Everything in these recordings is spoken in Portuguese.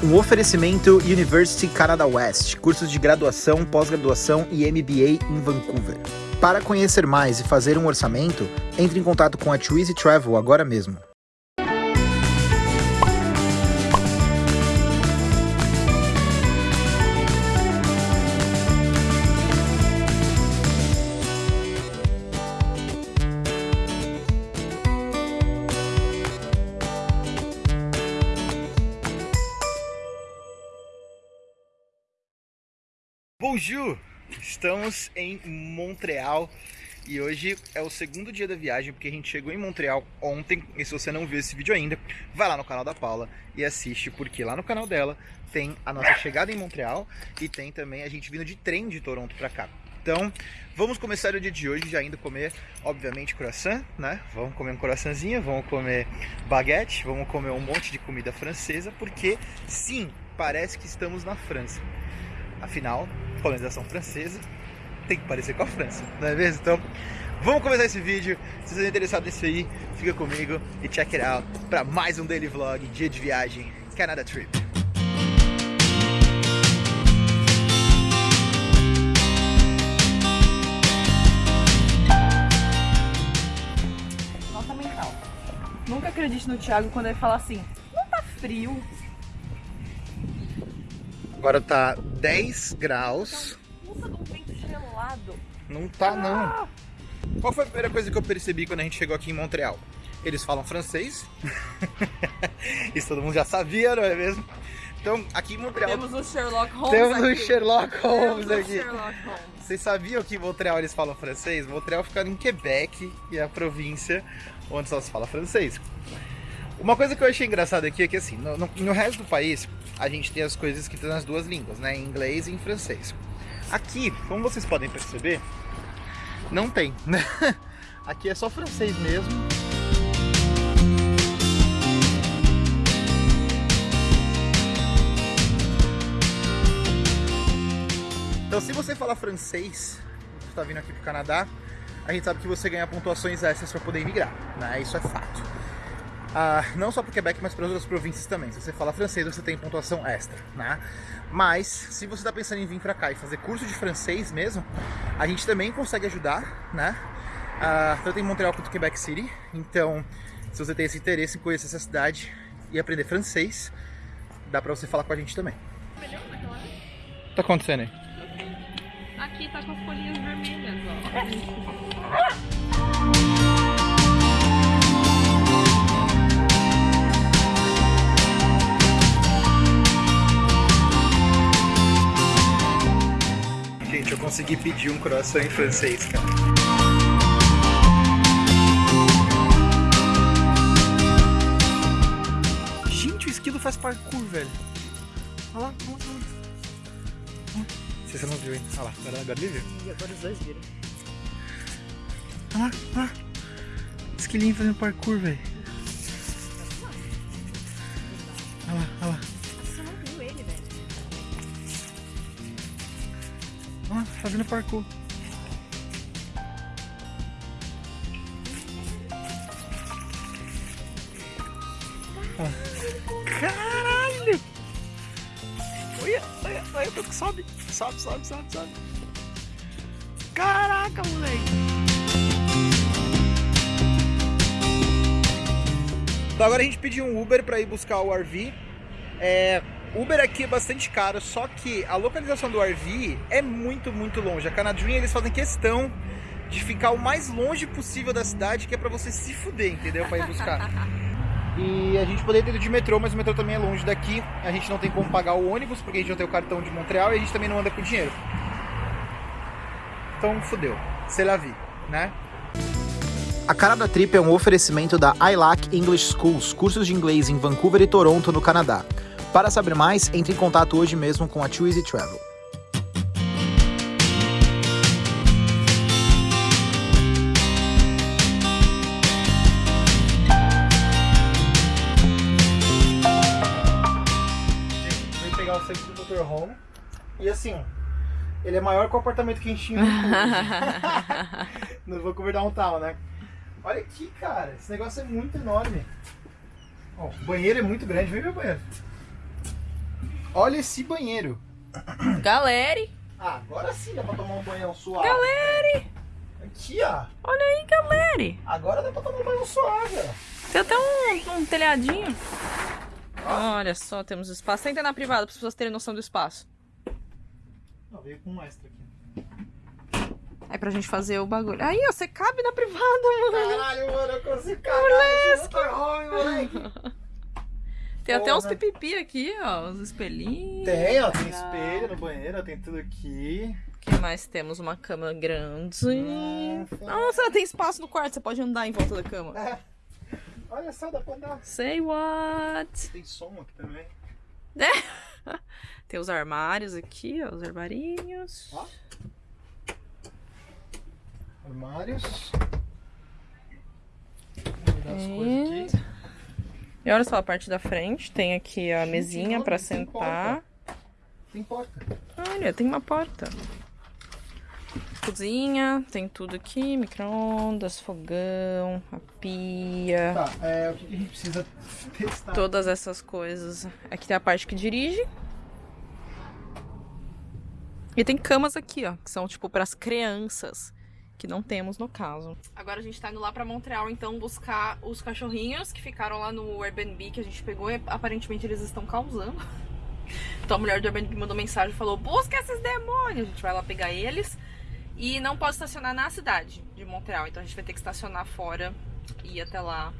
Um oferecimento University Canada West, cursos de graduação, pós-graduação e MBA em Vancouver. Para conhecer mais e fazer um orçamento, entre em contato com a Twizy Travel agora mesmo. Bonjour! Estamos em Montreal e hoje é o segundo dia da viagem porque a gente chegou em Montreal ontem e se você não viu esse vídeo ainda, vai lá no canal da Paula e assiste porque lá no canal dela tem a nossa chegada em Montreal e tem também a gente vindo de trem de Toronto para cá. Então, vamos começar o dia de hoje já indo comer, obviamente, croissant, né? Vamos comer um croissantzinho, vamos comer baguete, vamos comer um monte de comida francesa, porque sim, parece que estamos na França. Afinal, colonização francesa tem que parecer com a França, não é mesmo? Então, vamos começar esse vídeo. Se você é interessado nisso aí, fica comigo e check it out para mais um daily vlog, dia de viagem, Canada Trip. Nota mental. Nunca acredite no Thiago quando ele fala assim, não tá frio. Agora tá 10 graus. Vento gelado. Não tá não. Qual foi a primeira coisa que eu percebi quando a gente chegou aqui em Montreal? Eles falam francês. Isso todo mundo já sabia, não é mesmo? Então, aqui em Montreal Temos o Sherlock Holmes temos o aqui. Sherlock Holmes Temos o aqui. Sherlock Holmes. Vocês sabiam que em Montreal eles falam francês? Montreal fica em Quebec e é a província onde só se fala francês. Uma coisa que eu achei engraçada aqui é que assim, no, no- no resto do país, a gente tem as coisas escritas nas duas línguas, né? Em inglês e em francês. Aqui, como vocês podem perceber, não tem, né? Aqui é só francês mesmo. Então, se você falar francês, você está vindo aqui pro Canadá, a gente sabe que você ganha pontuações extras para poder imigrar, né? Isso é fato. Ah, não só para o Quebec, mas para outras províncias também. Se você fala francês, você tem pontuação extra, né? Mas, se você está pensando em vir para cá e fazer curso de francês mesmo, a gente também consegue ajudar, né? Ah, tanto em Montreal quanto em Quebec City. Então, se você tem esse interesse em conhecer essa cidade e aprender francês, dá para você falar com a gente também. O que tá acontecendo aí? Aqui tá com as folhinhas vermelhas, ó. consegui pedir um croissant em francês, cara. Gente, o esquilo faz parkour, velho. Olha lá, olha lá. Se você não viu, hein? Olha lá, agora, agora ele viu. E agora os dois viram. Olha lá, olha lá. Esquilinho fazendo parkour, velho. Olha lá, olha lá. Fazendo parkour. Caralho! Olha, olha, olha, sobe, sobe, sobe, sobe, sobe. Caraca, moleque! Então agora a gente pediu um Uber para ir buscar o RV. É, Uber aqui é bastante caro, só que a localização do RV é muito, muito longe. A Canadrim eles fazem questão de ficar o mais longe possível da cidade, que é para você se fuder, entendeu? Para ir buscar. E a gente poderia ter ido de metrô, mas o metrô também é longe daqui. A gente não tem como pagar o ônibus, porque a gente não tem o cartão de Montreal e a gente também não anda com dinheiro. Então fudeu. C'est la vie, né? A Canada Trip é um oferecimento da ILAC English Schools, cursos de inglês em Vancouver e Toronto, no Canadá. Para saber mais, entre em contato hoje mesmo com a Twizy Travel. Veio pegar o centro do Dr. Home e assim, ele é maior que o apartamento que a gente tinha no Vancouver. no Vancouver Downtown, né? Olha aqui, cara, esse negócio é muito enorme. Ó, o banheiro é muito grande, vem ver o banheiro. Olha esse banheiro. Galera, Ah, agora sim dá pra tomar um banhão suave. galera, Aqui, ó. olha aí, galera. Agora dá pra tomar um banho suave, ó. Tem até um, um telhadinho. Olha só, temos espaço. Senta na privada para as pessoas terem noção do espaço. Não, veio com um extra aqui. Aí pra gente fazer o bagulho. Aí, ó, você cabe na privada, mano. Caralho, mano, eu consigo cagar nesse motorhome, moleque. Tem até uns pipipi aqui, ó, os espelhinhos. Tem, ó, tem espelho no banheiro, tem tudo aqui. O que mais temos? Uma cama grande. Nossa. Nossa, tem espaço no quarto, você pode andar em volta da cama. Olha só, dá pra andar. Say what? Tem som aqui também. Tem os armários aqui, ó, os armarinhos. Ó. Armários. Vou dar as coisas aqui. E olha só a parte da frente, tem aqui a mesinha olha, pra tem sentar. Tem porta. Olha, tem uma porta. Cozinha, tem tudo aqui, micro-ondas, fogão, a pia, Tá, é, o que que a gente precisa testar? todas essas coisas. Aqui tem a parte que dirige. E tem camas aqui, ó, que são tipo para as crianças, que não temos no caso. Agora a gente tá indo lá pra Montreal então buscar os cachorrinhos que ficaram lá no Airbnb que a gente pegou e aparentemente eles estão causando. Então a mulher do Airbnb mandou mensagem e falou: "Busca esses demônios". A gente vai lá pegar eles. E não pode estacionar na cidade de Montreal, então a gente vai ter que estacionar fora e ir até lá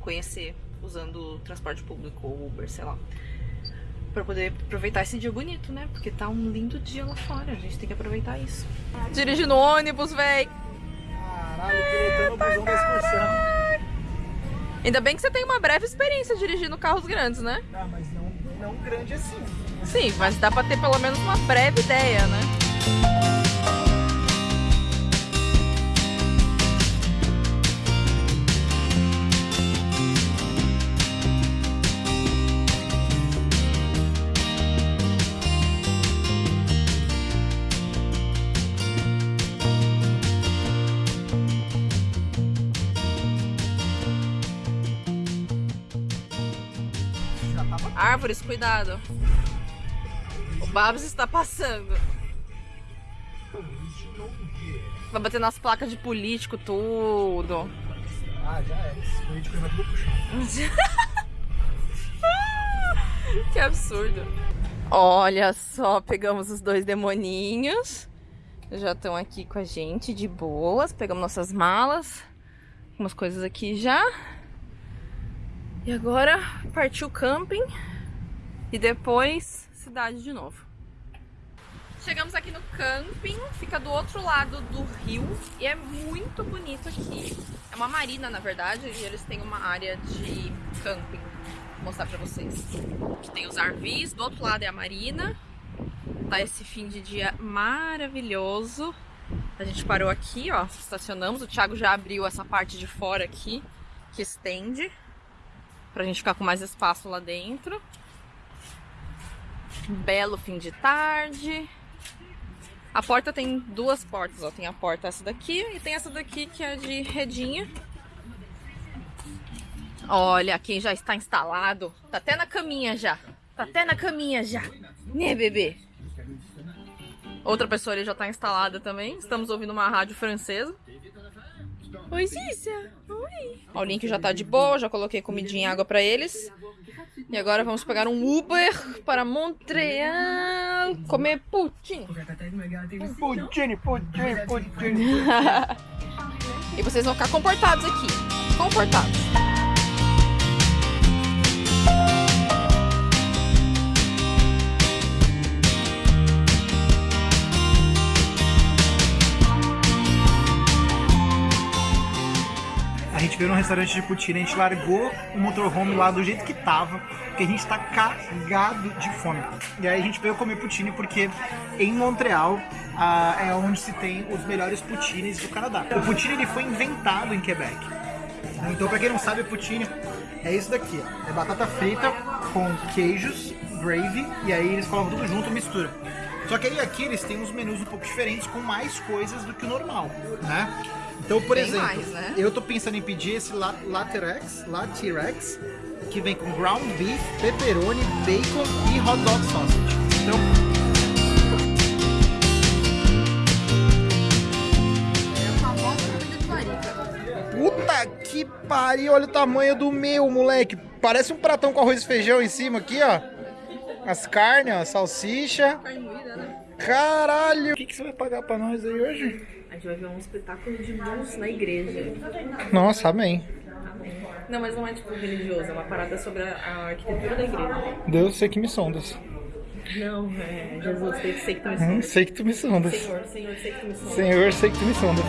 conhecer usando transporte público ou Uber, sei lá. Pra poder aproveitar esse dia bonito, né? Porque tá um lindo dia lá fora. A gente tem que aproveitar isso. Dirigindo ônibus, véi. Caralho, pilotando o busão da excursão. Ainda bem que você tem uma breve experiência dirigindo carros grandes, né? Ah, mas não, não grande assim. Sim, mas dá pra ter pelo menos uma breve ideia, né? Árvores, cuidado. O Babs está passando. Vai bater nas placas de político, tudo. Ah, já é. Esse político vai tudo. Que absurdo. Olha só, pegamos os dois demoninhos. Já estão aqui com a gente de boas. Pegamos nossas malas. Umas coisas aqui já. E agora partiu camping. E depois cidade de novo. Chegamos aqui no camping, fica do outro lado do rio e é muito bonito aqui. É uma marina, na verdade, e eles têm uma área de camping. Vou mostrar pra vocês. Aqui tem os RVs, do outro lado é a marina. Tá esse fim de dia maravilhoso. A gente parou aqui, ó, estacionamos. O Thiago já abriu essa parte de fora aqui, que estende, pra gente ficar com mais espaço lá dentro. Belo fim de tarde. A porta tem duas portas, ó. Tem a porta essa daqui e tem essa daqui que é de redinha. Olha, quem já está instalado. Tá até na caminha já. Tá até na caminha já. Né, bebê? Outra pessoa ali já tá instalada também. Estamos ouvindo uma rádio francesa. Oi, Cícia. Oi. Ó, o link já tá de boa, já coloquei comidinha e água pra eles. E agora vamos pegar um Uber para Montreal comer poutine. Pudim, pudim, pudim. e vocês vão ficar comportados aqui. Comportados. Veio num restaurante de poutine, a gente largou o motorhome lá do jeito que tava, porque a gente tá cagado de fome. E aí a gente veio comer poutine porque em Montreal ah, é onde se tem os melhores poutines do Canadá. O poutine ele foi inventado em Quebec. Então, pra quem não sabe, poutine é isso daqui, ó. É batata frita com queijos, gravy, e aí eles colocam tudo junto mistura. Só que aí aqui eles têm uns menus um pouco diferentes com mais coisas do que o normal, né? Então, por Bem exemplo, mais, né? eu tô pensando em pedir esse La- Laterex, Latirex, que vem com ground beef, pepperoni, bacon e hot dog sausage. Então, puta que pariu, olha o tamanho do meu, moleque. Parece um pratão com arroz e feijão em cima aqui, ó. As carnes, ó, salsicha. Carne moída, né? Caralho! O que, que você vai pagar pra nós aí hoje? A gente vai ver um espetáculo de luz na igreja. Nossa, amém. Não, mas não é tipo religioso, é uma parada sobre a, a arquitetura da igreja. Deus, sei que me sondas. Não, é Jesus, sei, sei que tu me Hum, sondas. sei que tu me sondas. Senhor, Senhor, sei que tu me sondas. Senhor, sei que tu me sondas.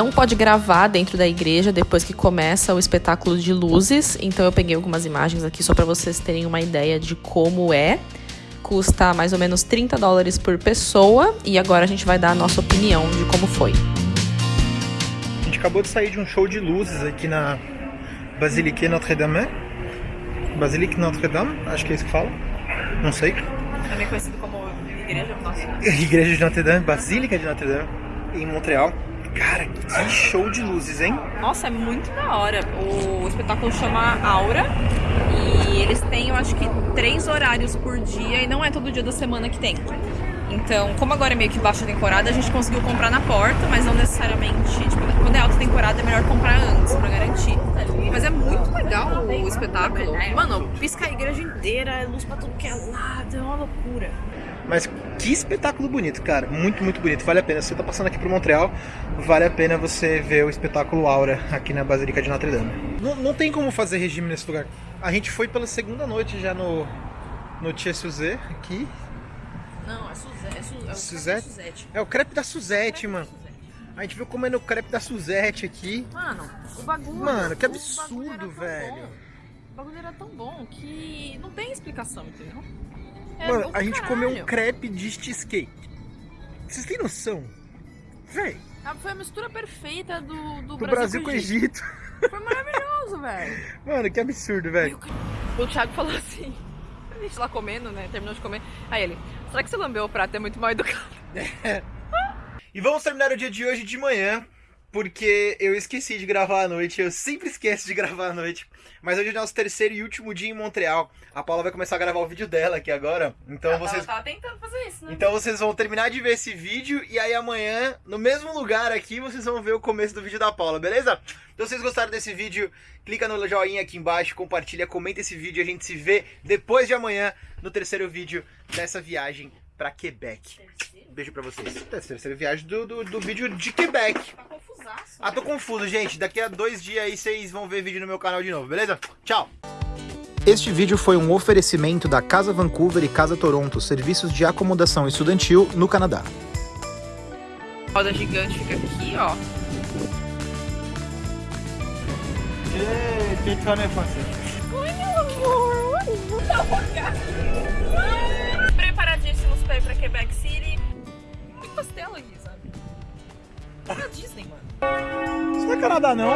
Não pode gravar dentro da igreja depois que começa o espetáculo de luzes, então eu peguei algumas imagens aqui só para vocês terem uma ideia de como é. Custa mais ou menos 30 dólares por pessoa e agora a gente vai dar a nossa opinião de como foi. A gente acabou de sair de um show de luzes aqui na Basilique Notre-Dame. Basilique Notre-Dame, acho que é isso que fala. Não sei. Também conhecido como igreja nossa. Igreja de Notre-Dame, Basílica de Notre-Dame, em Montreal. Cara, que show de luzes, hein? Nossa, é muito da hora. O espetáculo chama Aura e eles têm, eu acho que, três horários por dia e não é todo dia da semana que tem. Então, como agora é meio que baixa temporada, a gente conseguiu comprar na porta, mas não necessariamente. Tipo, quando é alta temporada é melhor comprar antes pra garantir. Mas é muito legal o espetáculo. Mano, pisca a igreja inteira, é luz pra tudo que é lado, é uma loucura. Mas que espetáculo bonito, cara. Muito, muito bonito. Vale a pena. Se você tá passando aqui por Montreal, vale a pena você ver o espetáculo Aura aqui na Basílica de Notre Dame. Não, não tem como fazer regime nesse lugar. A gente foi pela segunda noite já no, no Tia Suzé aqui. Não, é Suzette. É, Su, é o Suzette? Suzette. É o crepe da Suzette, mano. A gente viu comendo o crepe da Suzette aqui. Mano, o bagulho. Mano, que o absurdo, tão velho. bom. O bagulho era tão bom que não tem explicação, entendeu? É Mano, a gente comeu um crepe de cheesecake. Vocês têm noção? Véi, Ah, Foi a mistura perfeita do, do do Brasil com o Egito. Foi maravilhoso, velho. Mano, que absurdo, velho. O Thiago falou assim. A gente lá comendo, né? Terminou de comer. Aí ele, será que você lambeu o prato? É muito mal educado. E vamos terminar o dia de hoje de manhã, porque eu esqueci de gravar à noite. Eu sempre esqueço de gravar à noite. Mas hoje é nosso terceiro e último dia em Montreal. A Paula vai começar a gravar o vídeo dela aqui agora. Então vocês. tava tentando fazer isso, né? Então vocês vão terminar de ver esse vídeo e aí amanhã, no mesmo lugar aqui, vocês vão ver o começo do vídeo da Paula, beleza? Então se vocês gostaram desse vídeo, clica no joinha aqui embaixo, compartilha, comenta esse vídeo e a gente se vê depois de amanhã no terceiro vídeo dessa viagem pra Quebec. Beijo pra vocês. Terceira viagem do, do, do vídeo de Quebec. Tá confusaço. Ah, tô confuso, gente. Daqui a dois dias aí vocês vão ver vídeo no meu canal de novo, beleza? Tchau! Este vídeo foi um oferecimento da Casa Vancouver e Casa Toronto, serviços de acomodação estudantil no Canadá. A roda gigante fica aqui, ó. Oi, meu amor. Preparadíssimos pra ir pra Quebec City. Tem castelo aqui, sabe? É a Disney, mano. Isso não é Canadá, não?